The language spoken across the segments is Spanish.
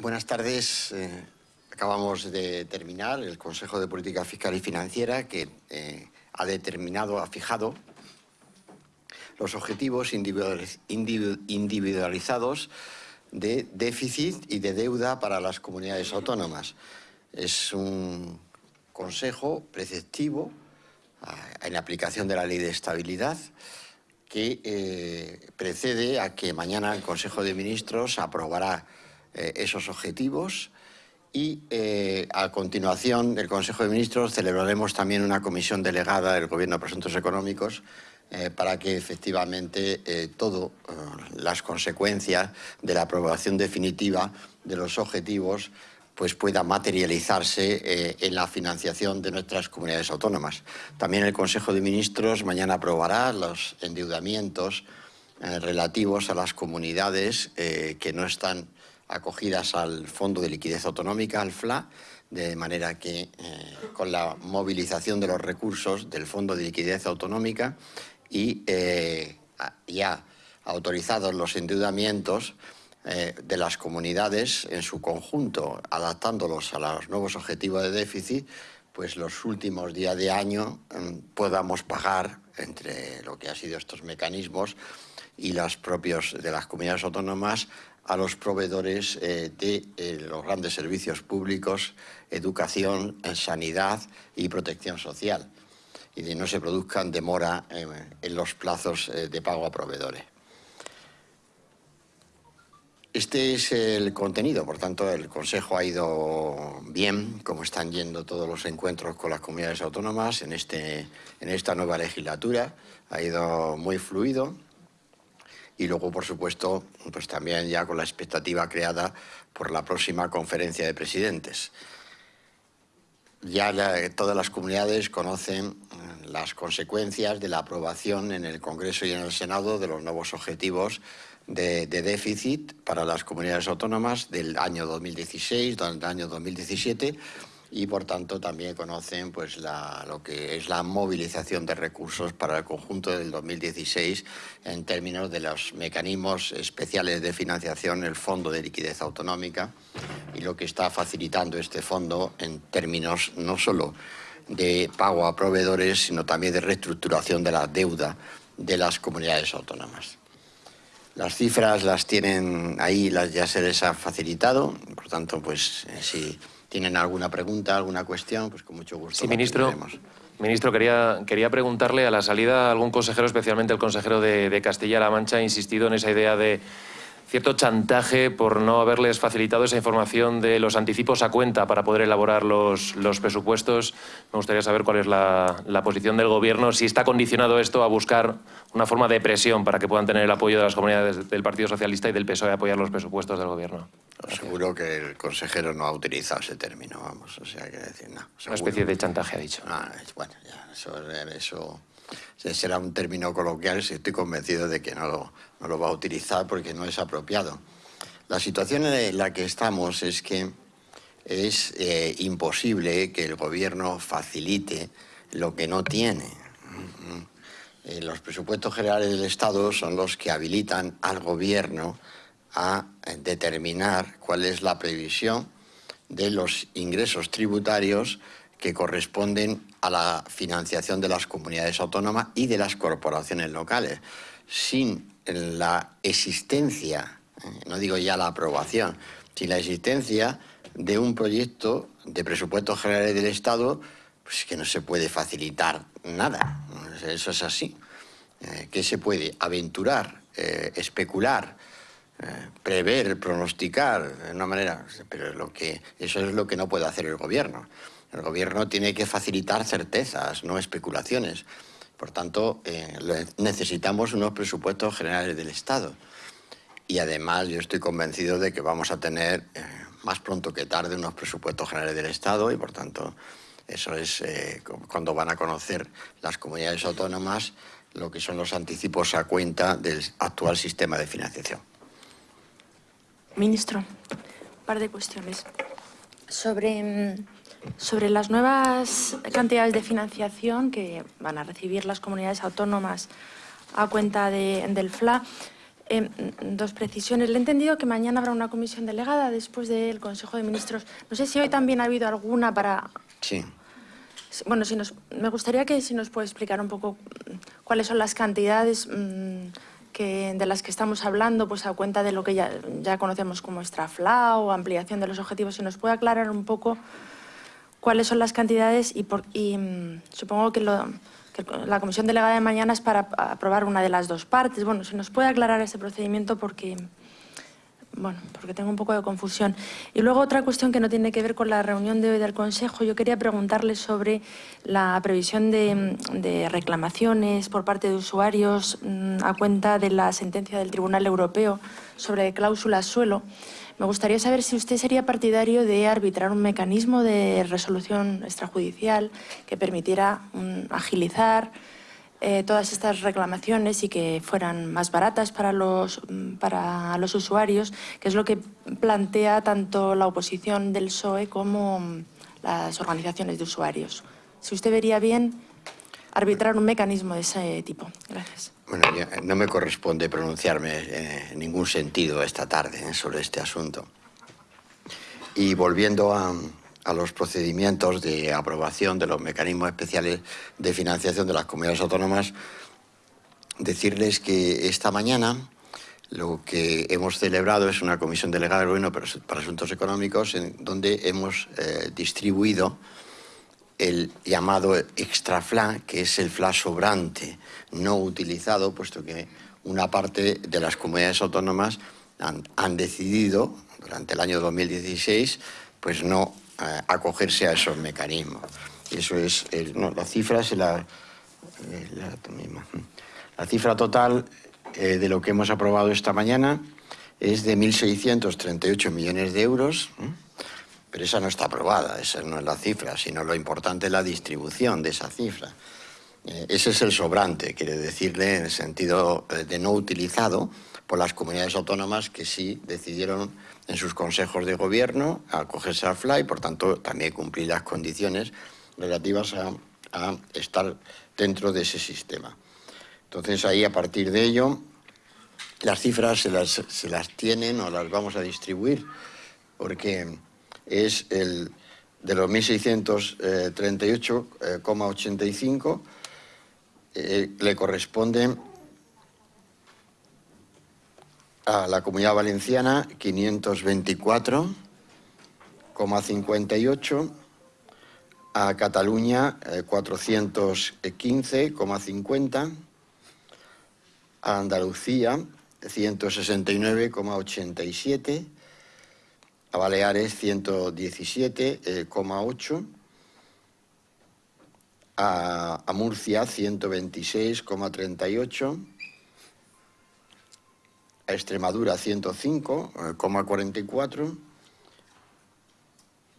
Buenas tardes. Eh, acabamos de terminar el Consejo de Política Fiscal y Financiera que eh, ha determinado, ha fijado los objetivos individualizados de déficit y de deuda para las comunidades autónomas. Es un consejo preceptivo ah, en aplicación de la Ley de Estabilidad que eh, precede a que mañana el Consejo de Ministros aprobará eh, esos objetivos y eh, a continuación del Consejo de Ministros celebraremos también una comisión delegada del Gobierno de Asuntos Económicos eh, para que efectivamente todas las consecuencias de la aprobación definitiva de los objetivos pues pueda materializarse en la financiación de nuestras comunidades autónomas. También el Consejo de Ministros mañana aprobará los endeudamientos relativos a las comunidades que no están acogidas al Fondo de Liquidez Autonómica, al FLA, de manera que eh, con la movilización de los recursos del Fondo de Liquidez Autonómica y eh, ya autorizados los endeudamientos eh, de las comunidades en su conjunto, adaptándolos a los nuevos objetivos de déficit, pues los últimos días de año mm, podamos pagar entre lo que han sido estos mecanismos y los propios de las comunidades autónomas a los proveedores eh, de eh, los grandes servicios públicos, educación, sanidad y protección social, y de no se produzcan demora en los plazos eh, de pago a proveedores. Este es el contenido, por tanto, el Consejo ha ido bien, como están yendo todos los encuentros con las comunidades autónomas en, este, en esta nueva legislatura, ha ido muy fluido, y luego, por supuesto, pues también ya con la expectativa creada por la próxima conferencia de presidentes. Ya todas las comunidades conocen eh, las consecuencias de la aprobación en el Congreso y en el Senado de los nuevos objetivos de, de, déficit para las comunidades autónomas del año 2016, del año 2017 y por tanto también conocen pues, lo que es la movilización de recursos para el conjunto del 2016 en términos de los mecanismos especiales de financiación, el Fondo de Liquidez Autonómica y lo que está facilitando este fondo en términos no solo de pago a proveedores, sino también de reestructuración de la deuda de las comunidades autónomas. Las cifras las tienen ahí, las ya se les ha facilitado, por tanto, pues eh, si tienen alguna pregunta, alguna cuestión, pues con mucho gusto. Sí, ministro. Ministro, quería, quería preguntarle a la salida algún consejero, especialmente el consejero de, de Castilla-La Mancha, ha insistido en esa idea de cierto chantaje por no haberles facilitado esa información de los anticipos a cuenta para poder elaborar los, los presupuestos. Me gustaría saber cuál es la, la, posición del Gobierno, si está condicionado esto a buscar una forma de presión para que puedan tener el apoyo de las comunidades del Partido Socialista y del PSOE a apoyar los presupuestos del Gobierno. Seguro que el consejero no ha utilizado ese término, vamos, o sea, que decir, no. Una especie de chantaje ha dicho. Ah, bueno, ya, eso, eso será un término coloquial estoy convencido de que no lo, no lo va a utilizar porque no es apropiado. La situación en la que estamos es que es eh, imposible que el gobierno facilite lo que no tiene. Eh, los presupuestos generales del Estado son los que habilitan al gobierno a determinar cuál es la previsión de los ingresos tributarios que corresponden a la financiación de las comunidades autónomas y de las corporaciones locales. Sin la existencia, eh, no digo ya la aprobación, sin la existencia de un proyecto de presupuestos generales del Estado, pues que no se puede facilitar nada. Eso es así. Eh, ¿Qué se puede? Aventurar, eh, especular, prever, pronosticar de una manera, pero lo que, eso es lo que no puede hacer el gobierno. El gobierno tiene que facilitar certezas, no especulaciones. Por tanto, eh, necesitamos unos presupuestos generales del Estado. Y además yo estoy convencido de que vamos a tener eh, más pronto que tarde unos presupuestos generales del Estado y por tanto eso es eh, cuando van a conocer las comunidades autónomas lo que son los anticipos a cuenta del actual sistema de financiación. Ministro, un par de cuestiones. Sobre mm, sobre las nuevas cantidades de financiación que van a recibir las comunidades autónomas a cuenta del FLA, Eh, dos precisiones. Le he entendido que mañana habrá una comisión delegada después del Consejo de Ministros. No sé si hoy también ha habido alguna para... Sí. Bueno, si nos, me gustaría que si nos puede explicar un poco mm, cuáles son las cantidades mm, que, de las que estamos hablando, pues a cuenta de lo que ya, ya conocemos como extrafla o ampliación de los objetivos. Si nos puede aclarar un poco cuáles son las cantidades y, mm, supongo que lo la comisión delegada de mañana es para aprobar una de las dos partes. Bueno, si nos puede aclarar ese procedimiento porque, bueno, porque tengo un poco de confusión. Y luego otra cuestión que no tiene que ver con la reunión de hoy del Consejo. Yo quería preguntarle sobre la previsión de, reclamaciones por parte de usuarios mm, a cuenta de la sentencia del Tribunal Europeo sobre cláusulas suelo. Me gustaría saber si usted sería partidario de arbitrar un mecanismo de resolución extrajudicial que permitiera agilizar eh, todas estas reclamaciones y que fueran más baratas para los, para los usuarios, que es lo que plantea tanto la oposición del PSOE como las organizaciones de usuarios. Si usted vería bien arbitrar un mecanismo de ese tipo. Gracias. Bueno, no me corresponde pronunciarme eh, en ningún sentido esta tarde eh, sobre este asunto. Y volviendo a, los procedimientos de aprobación de los mecanismos especiales de financiación de las comunidades autónomas, decirles que esta mañana lo que hemos celebrado es una comisión delegada del Gobierno para Asuntos Económicos en donde hemos eh, distribuido el llamado extra FLA, que es el FLA sobrante, no utilizado, puesto que una parte de las comunidades autónomas han, decidido, durante el año 2016, pues no eh, acogerse a esos mecanismos. Eso es, la cifra es la, eh, la, cifra total eh, de lo que hemos aprobado esta mañana es de 1.638 millones de euros. Pero esa no está aprobada, esa no es la cifra, sino lo importante es la distribución de esa cifra. Eh, ese es el sobrante, quiere decirle en el sentido eh, de no utilizado por las comunidades autónomas que sí decidieron en sus consejos de gobierno acogerse al FLY, por tanto también cumplir las condiciones relativas a, estar dentro de ese sistema. Entonces ahí a partir de ello las cifras se las, se las tienen o las vamos a distribuir porque es el de los 1.638,85 eh, le corresponde a la Comunidad Valenciana 524,58, a Cataluña 415,50, eh, a Andalucía 169,87, a Baleares 117,8, a, Murcia 126,38, a Extremadura 105,44,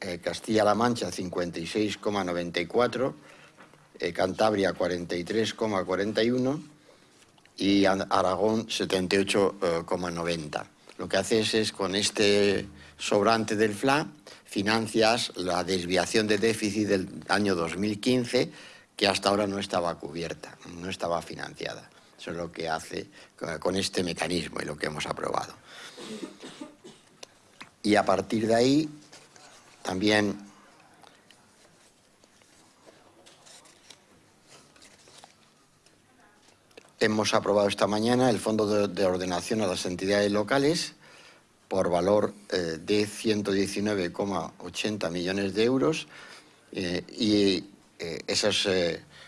eh, Castilla-La Mancha 56,94, eh, Cantabria 43,41 y Aragón 78,90. Lo que haces es con este sobrante del FLA, financias la desviación de déficit del año 2015 que hasta ahora no estaba cubierta, no estaba financiada. Eso es lo que hace con este mecanismo y lo que hemos aprobado. Y a partir de ahí, también hemos aprobado esta mañana el Fondo de Ordenación a las Entidades Locales, por valor eh, de 119,80 millones de euros eh, y eh, esos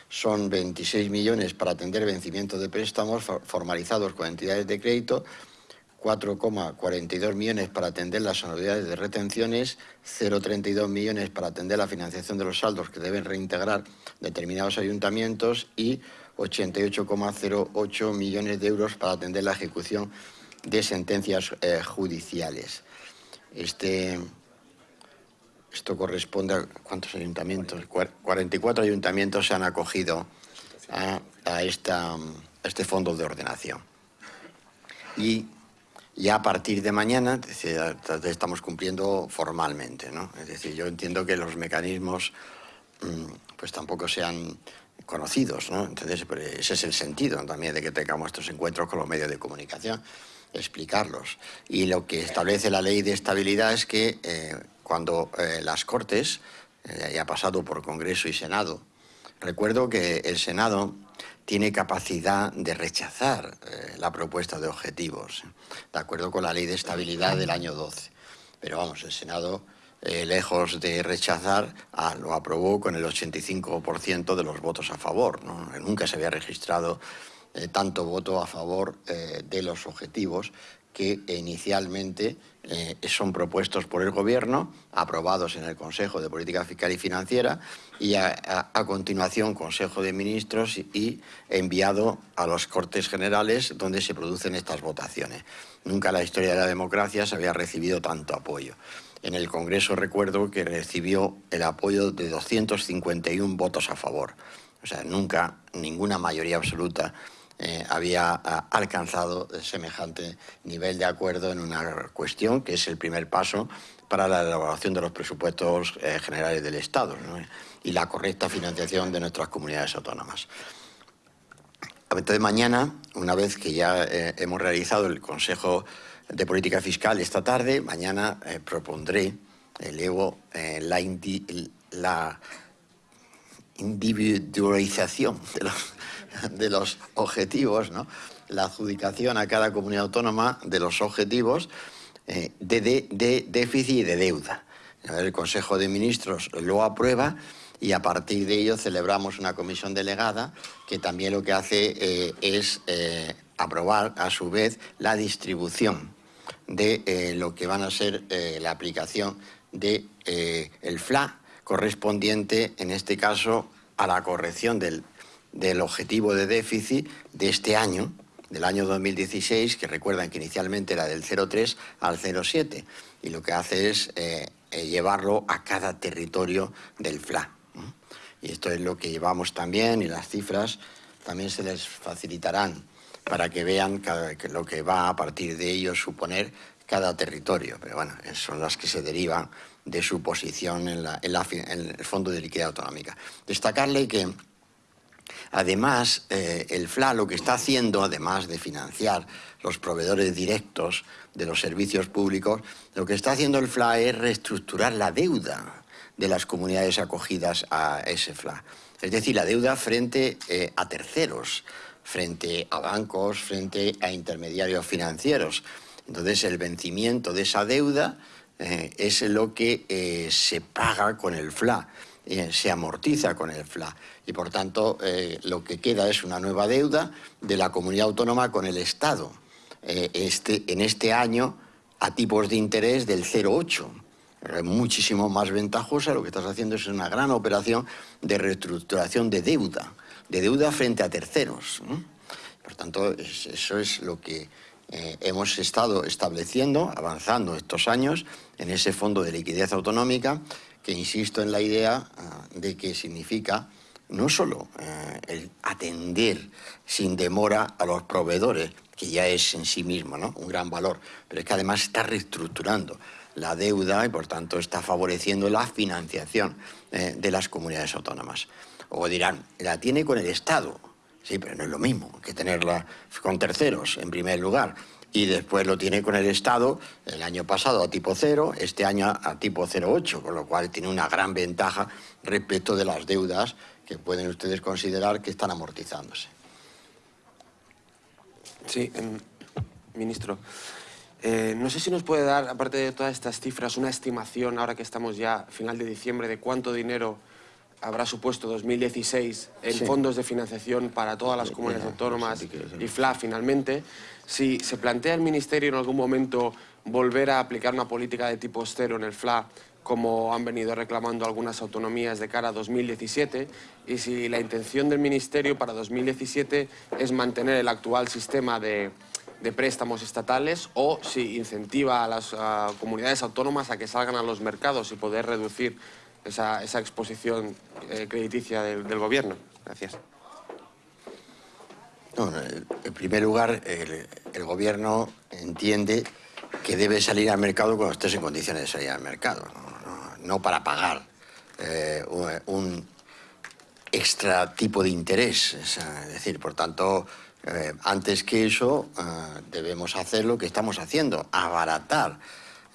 son 26 millones para atender vencimientos de préstamos formalizados con entidades de crédito, 4,42 millones para atender las anualidades de retenciones, 0,32 millones para atender la financiación de los saldos que deben reintegrar determinados ayuntamientos y 88,08 millones de euros para atender la ejecución de sentencias eh, judiciales. Este, esto corresponde a cuántos ayuntamientos, 44 ayuntamientos se han acogido a, esta, este fondo de ordenación. Y ya a partir de mañana estamos cumpliendo formalmente. ¿no? Es decir, yo entiendo que los mecanismos mm, pues tampoco se han conocidos. ¿no? Entonces, pues, ese es el sentido también de que tengamos estos encuentros con los medios de comunicación, explicarlos. Y lo que establece la ley de estabilidad es que eh, cuando eh, las Cortes, ya ha pasado por Congreso y Senado, recuerdo que el Senado tiene capacidad de rechazar la propuesta de objetivos, de acuerdo con la ley de estabilidad del año 12. Pero vamos, el Senado eh, lejos de rechazar, ah, lo aprobó con el 85% de los votos a favor. Nunca se había registrado eh, tanto voto a favor eh, de los objetivos que inicialmente son propuestos por el Gobierno, aprobados en el Consejo de Política Fiscal y Financiera y a, a continuación Consejo de Ministros y enviado a los Cortes Generales donde se producen estas votaciones. Nunca en la historia de la democracia se había recibido tanto apoyo. En el Congreso recuerdo que recibió el apoyo de 251 votos a favor. O sea, nunca ninguna mayoría absoluta eh, había alcanzado semejante nivel de acuerdo en una cuestión que es el primer paso para la elaboración de los presupuestos eh, generales del Estado y la correcta financiación de nuestras comunidades autónomas. Entonces mañana, una vez que ya eh, hemos realizado el Consejo de Política Fiscal esta tarde. Mañana propondré, elevo la, la, individualización de los, de los objetivos, ¿no? la adjudicación a cada comunidad autónoma de los objetivos eh, de, déficit y de deuda. El Consejo de Ministros lo aprueba y a partir de ello celebramos una comisión delegada que también lo que hace es aprobar a su vez la distribución de eh, lo que van a ser eh, la aplicación del de, eh, FLA correspondiente, en este caso, a la corrección del, del, objetivo de déficit de este año, del año 2016, que recuerdan que inicialmente era del 0,3 al 0,7, y lo que hace es llevarlo a cada territorio del FLA. Y esto es lo que llevamos también, y las cifras también se les facilitarán para que vean lo que va a partir de ello suponer cada territorio. Pero bueno, son las que se derivan de su posición en, el Fondo de Liquidez Autonómica. Destacarle que Además, eh, el FLA lo que está haciendo, además de financiar los proveedores directos de los servicios públicos, lo que está haciendo el FLA es reestructurar la deuda de las comunidades acogidas a ese FLA. Es decir, la deuda frente eh, a terceros frente a bancos, frente a intermediarios financieros. Entonces, el vencimiento de esa deuda eh, es lo que se paga con el FLA, eh, se amortiza con el FLA. Y, por tanto, lo que queda es una nueva deuda de la comunidad autónoma con el Estado. Este, en este año, a tipos de interés del 0,8 muchísimo más ventajosa, lo que estás haciendo es una gran operación de reestructuración de deuda de deuda frente a terceros. Por tanto, eso es lo que eh, hemos estado estableciendo, avanzando estos años en ese fondo de liquidez autonómica, que insisto en la idea ah, de que significa no solo eh, el atender sin demora a los proveedores, que ya es en sí mismo un gran valor, pero es que además está reestructurando la deuda y por tanto está favoreciendo la financiación eh, de las comunidades autónomas. O dirán, la tiene con el Estado. Sí, pero no es lo mismo que tenerla con terceros, en primer lugar. Y después lo tiene con el Estado el año pasado a tipo cero, este año a tipo 0,8, con lo cual tiene una gran ventaja respecto de las deudas que pueden ustedes considerar que están amortizándose. Sí, em, ministro. Eh, no sé si nos puede dar, aparte de todas estas cifras, una estimación, ahora que estamos ya a final de diciembre, de cuánto dinero habrá supuesto 2016 en fondos de financiación para todas las comunidades autónomas y FLA finalmente. Si se plantea el Ministerio en algún momento volver a aplicar una política de tipo cero en el FLA, como han venido reclamando algunas autonomías de cara a 2017, y si la intención del Ministerio para 2017 es mantener el actual sistema de, préstamos estatales o si incentiva a las comunidades autónomas a que salgan a los mercados y poder reducir esa, exposición eh, crediticia del, gobierno. Gracias. en primer lugar, el, gobierno entiende que debe salir al mercado cuando estés en condiciones de salir al mercado, no, para pagar eh, un extra tipo de interés. Es, decir, por tanto, eh, antes que eso, eh, debemos hacer lo que estamos haciendo, abaratar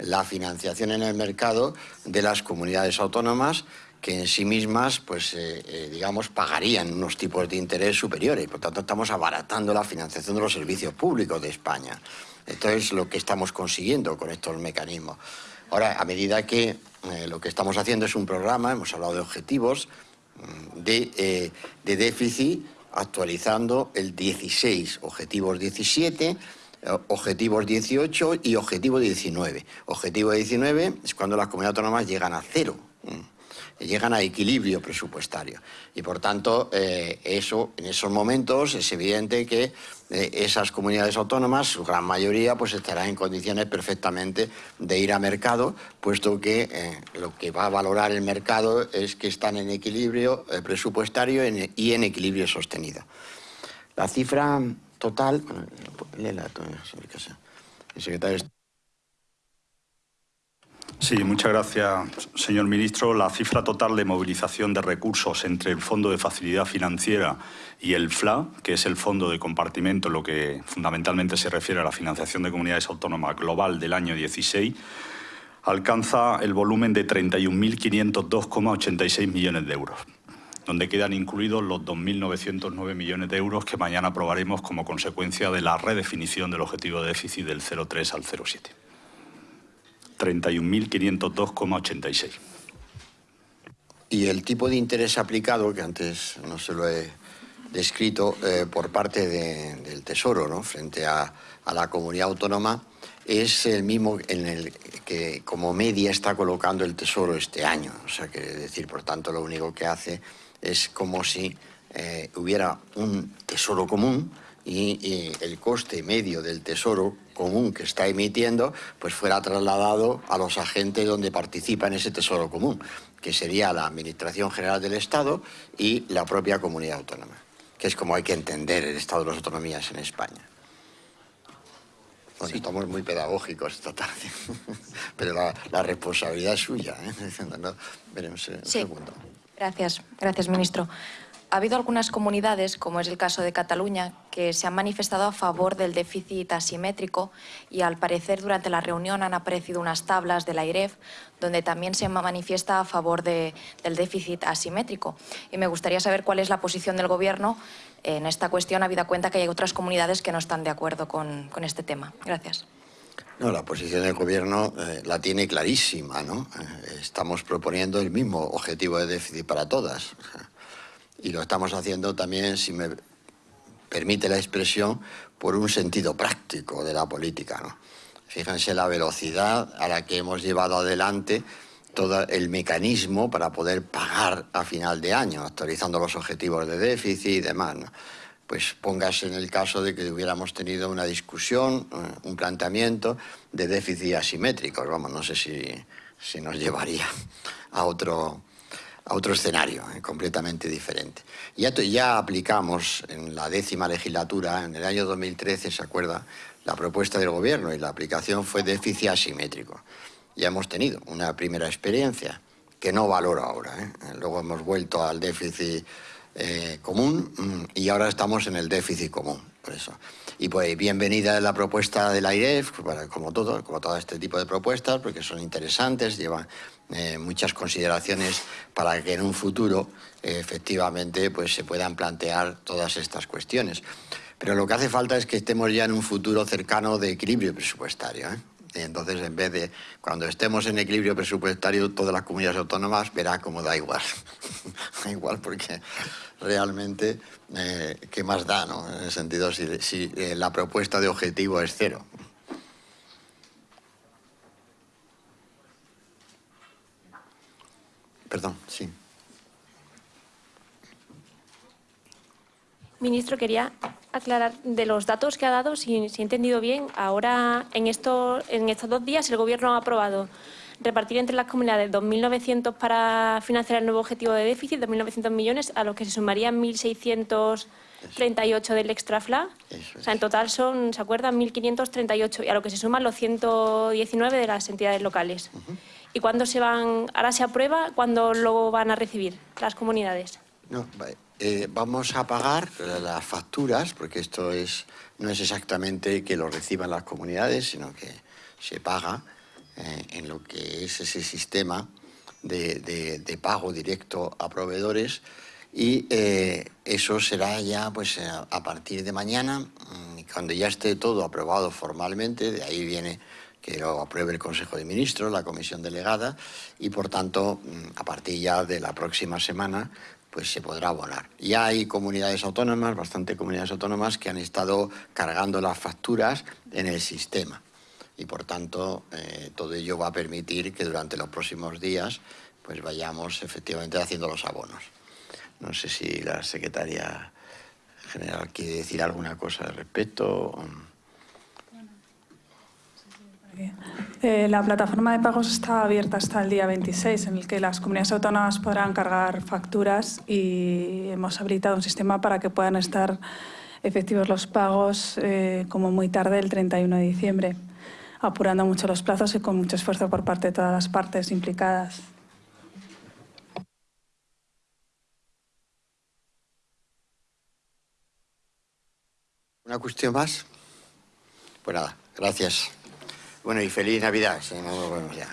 la financiación en el mercado de las comunidades autónomas que en sí mismas, pues, eh, digamos, pagarían unos tipos de interés superiores. Por tanto, estamos abaratando la financiación de los servicios públicos de España. Esto es lo que estamos consiguiendo con estos mecanismos. Ahora, a medida que lo que estamos haciendo es un programa, hemos hablado de objetivos, de, de déficit actualizando el 16, objetivos 17, eh, objetivos 18 y objetivo 19. Objetivo 19 es cuando las comunidades autónomas llegan a cero llegan a equilibrio presupuestario. Y por tanto, eh, eso, en esos momentos es evidente que eh, esas comunidades autónomas, su gran mayoría, pues estarán en condiciones perfectamente de ir a mercado, puesto que eh, lo que va a valorar el mercado es que están en equilibrio presupuestario y en equilibrio sostenido. La cifra total... secretario Sí, muchas gracias, señor ministro. La cifra total de movilización de recursos entre el Fondo de Facilidad Financiera y el FLA, que es el Fondo de Compartimento, lo que fundamentalmente se refiere a la financiación de comunidades autónomas global del año 16, alcanza el volumen de 31.502,86 millones de euros donde quedan incluidos los 2.909 millones de euros que mañana aprobaremos como consecuencia de la redefinición del objetivo de déficit del 0,3 al 0,7. 31.502,86. Y el tipo de interés aplicado, que antes no se lo he descrito, eh, por parte del Tesoro, ¿no? frente a, la comunidad autónoma, es el mismo en el que como media está colocando el Tesoro este año. O sea, que decir, por tanto, lo único que hace es como si eh, hubiera un tesoro común y, el coste medio del tesoro común que está emitiendo pues fuera trasladado a los agentes donde participa en ese tesoro común, que sería la Administración General del Estado y la propia comunidad autónoma, que es como hay que entender el estado de las autonomías en España. Estamos muy pedagógicos esta tarde, pero la, responsabilidad es suya. ¿eh? veremos un segundo. Gracias, gracias, ministro. Ha habido algunas comunidades, como es el caso de Cataluña, que se han manifestado a favor del déficit asimétrico y al parecer durante la reunión han aparecido unas tablas de la IREF donde también se manifiesta a favor del déficit asimétrico. Y me gustaría saber cuál es la posición del Gobierno en esta cuestión, habida cuenta que hay otras comunidades que no están de acuerdo con, este tema. Gracias. No, la posición del Gobierno eh, la tiene clarísima. ¿no? Eh, estamos proponiendo el mismo objetivo de déficit para todas y lo estamos haciendo también, si me permite la expresión, por un sentido práctico de la política. Fíjense la velocidad a la que hemos llevado adelante todo el mecanismo para poder pagar a final de año, actualizando los objetivos de déficit y demás. Pues póngase en el caso de que hubiéramos tenido una discusión, eh, un planteamiento de déficit asimétricos. Vamos, no sé si, si nos llevaría a otro, a otro escenario eh, completamente diferente. Ya, ya aplicamos en la décima legislatura, en el año 2013, ¿se acuerda?, la propuesta del Gobierno y la aplicación fue déficit asimétrico. Ya hemos tenido una primera experiencia que no valoro ahora. ¿eh? Luego hemos vuelto al déficit eh, común mm, y ahora estamos en el déficit común. Por eso. Y pues bienvenida la propuesta de la IREF, como todo, como todo este tipo de propuestas, porque son interesantes, llevan eh, muchas consideraciones para que en un futuro efectivamente pues, se puedan plantear todas estas cuestiones. Pero lo que hace falta es que estemos ya en un futuro cercano de equilibrio presupuestario. Entonces, en vez de cuando estemos en equilibrio presupuestario, todas las comunidades autónomas verá como da igual. da igual porque realmente, eh, ¿qué más da? No? En el sentido, si, si eh, la propuesta de objetivo es cero. Perdón, sí. Ministro, quería aclarar de los datos que ha dado, si, he entendido bien, ahora en, esto, en estos dos días el Gobierno ha aprobado repartir entre las comunidades 2.900 para financiar el nuevo objetivo de déficit, 2.900 millones, a los que se sumarían 1.638 del extra FLA. O sea, en total son, ¿se acuerdan? 1.538 y a lo que se suman los 119 de las entidades locales. ¿Y cuándo se van, ahora se aprueba, cuándo lo van a recibir las comunidades? No, va- eh, vamos a pagar las facturas, porque esto es, no es exactamente que lo reciban las comunidades, sino que se paga eh, en lo que es ese sistema de, pago directo a proveedores. Y eh, eso será ya pues a partir de mañana, mm, cuando ya esté todo aprobado formalmente, de ahí viene que lo apruebe el Consejo de Ministros, la Comisión Delegada, y por tanto, mm, a partir ya de la próxima semana, pues se podrá abonar. Ya hay comunidades autónomas, bastante comunidades autónomas, que han estado cargando las facturas en el sistema. Y por tanto, eh, todo ello va a permitir que durante los próximos días pues vayamos efectivamente haciendo los abonos. No sé si la secretaria general quiere decir alguna cosa al respecto. Eh, la plataforma de pagos está abierta hasta el día 26, en el que las comunidades autónomas podrán cargar facturas y hemos habilitado un sistema para que puedan estar efectivos los pagos eh, como muy tarde el 31 de diciembre, apurando mucho los plazos y con mucho esfuerzo por parte de todas las partes implicadas. ¿Una cuestión más? Pues nada, gracias. Bueno, y feliz Navidad, si no ya.